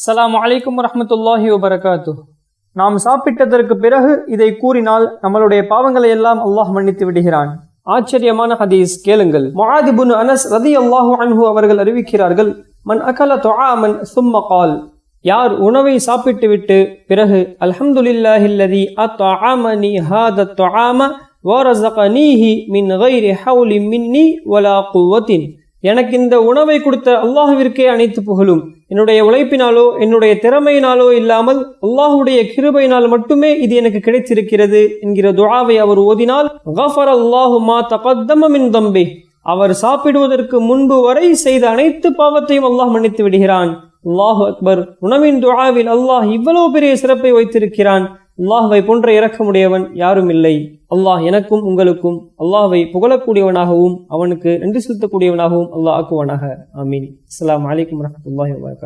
அஸ்ஸலாமு அலைக்கும் வரமத்துல்லாஹி வபரகாத்து நாம் சாப்பிட்டதற்கு பிறகு இதை கூறினால் நம்மளுடைய பாவங்களை எல்லாம் அல்லாஹ் மன்னித்து விடுகிறான். ஆச்சரியமான ஹதீஸ் கேளுங்கள். மொஹாதிபுன் அனஸ் ரதி அல்லாஹு அன்ஹு அவர்கள் அறிவிக்கிறார்கள் மன் அகல தொஆமன் சும்ம கால். யார் உணவை சாப்பிட்டுவிட்டு பிறகு அல்ஹம்துலில்லாஹில்லதி அத்அமனி ஹாத தொஆம நீஹி மின் கைரி ஹவுலி மின்னி வலா குவத்தின். எனக்கு இந்த உணவை கொடுத்த அல்லாஹுவிற்கே அனைத்து புகழும். என்னுடைய உழைப்பினாலோ என்னுடைய திறமையினாலோ இல்லாமல் அல்லாஹுடைய கிருபையினால் மட்டுமே இது எனக்கு கிடைத்திருக்கிறது என்கிற துழாவை அவர் ஓதினால் கஃபர் அல்லாஹு மா தகத்தமின் தம்பி. அவர் சாப்பிடுவதற்கு முன்பு வரை செய்த அனைத்து பாவத்தையும் அல்லாஹ் மன்னித்து விடுகிறான். அல்லாஹு அக்பர். உணவின் துழாவில் அல்லாஹ் இவ்வளவு பெரிய சிறப்பை வைத்திருக்கிறான். அல்லாஹ்வை போன்ற இறக்கமுடையவன் யாரும் இல்லை. அல்லாஹ் எனக்கும் உங்களுக்கும் அல்லாஹ்வை புகழக்கூடியவனாகவும் அவனுக்கு நன்றி செலுத்தக்கூடியவனாகவும் அல்லாஹ் ஆக்குவானாக. ஆமீன். அஸ்லாம் வலைக்கம் வரஹ்மத்துல்லாஹி வபரகாத்துஹு